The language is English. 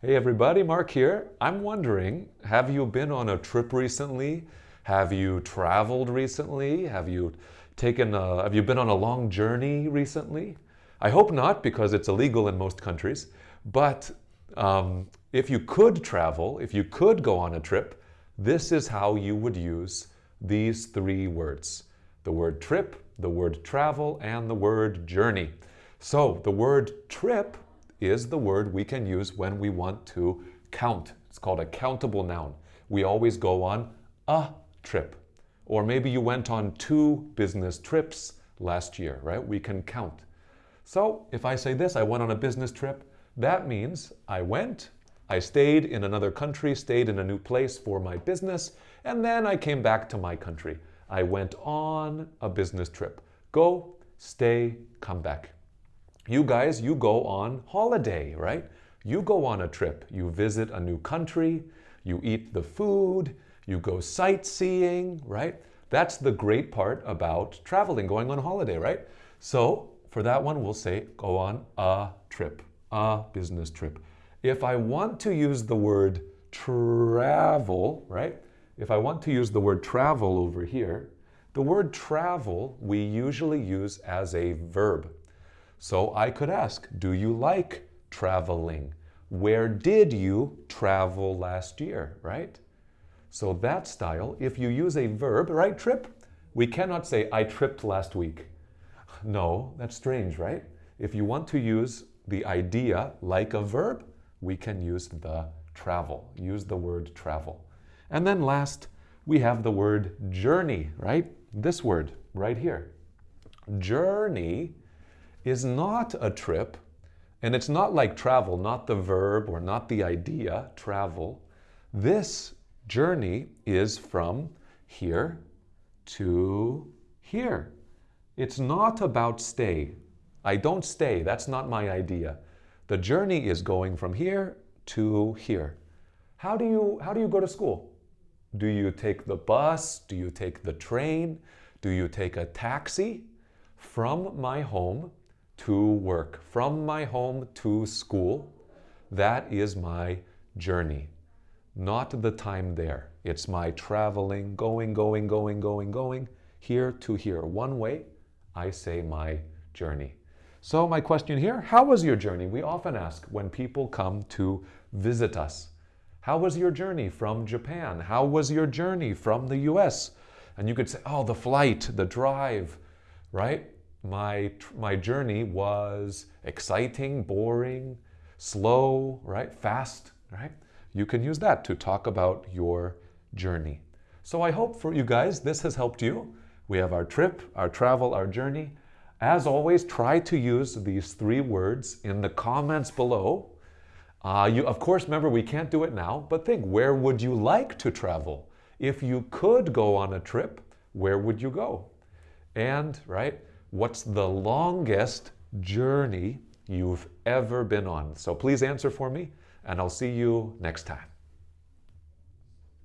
Hey everybody, Mark here. I'm wondering, have you been on a trip recently? Have you traveled recently? Have you taken a, have you been on a long journey recently? I hope not because it's illegal in most countries. But um, if you could travel, if you could go on a trip, this is how you would use these three words. The word trip, the word travel, and the word journey. So the word trip is the word we can use when we want to count. It's called a countable noun. We always go on a trip. Or maybe you went on two business trips last year, right? We can count. So if I say this, I went on a business trip, that means I went, I stayed in another country, stayed in a new place for my business, and then I came back to my country. I went on a business trip. Go, stay, come back. You guys, you go on holiday, right? You go on a trip. You visit a new country, you eat the food, you go sightseeing, right? That's the great part about traveling, going on holiday, right? So for that one, we'll say go on a trip, a business trip. If I want to use the word travel, right? If I want to use the word travel over here, the word travel we usually use as a verb. So I could ask, do you like traveling? Where did you travel last year, right? So that style, if you use a verb, right, trip, we cannot say, I tripped last week. No, that's strange, right? If you want to use the idea like a verb, we can use the travel, use the word travel. And then last, we have the word journey, right? This word right here. Journey is not a trip, and it's not like travel, not the verb or not the idea, travel. This journey is from here to here. It's not about stay. I don't stay, that's not my idea. The journey is going from here to here. How do you, how do you go to school? Do you take the bus? Do you take the train? Do you take a taxi? From my home to work, from my home to school, that is my journey, not the time there. It's my traveling, going, going, going, going, going, here to here. One way, I say my journey. So my question here, how was your journey? We often ask when people come to visit us. How was your journey from Japan? How was your journey from the US? And you could say, oh, the flight, the drive, right? My, my journey was exciting, boring, slow, right? Fast, right? You can use that to talk about your journey. So I hope for you guys, this has helped you. We have our trip, our travel, our journey. As always, try to use these three words in the comments below. Uh, you, of course, remember, we can't do it now, but think, where would you like to travel? If you could go on a trip, where would you go? And, right, what's the longest journey you've ever been on? So please answer for me, and I'll see you next time.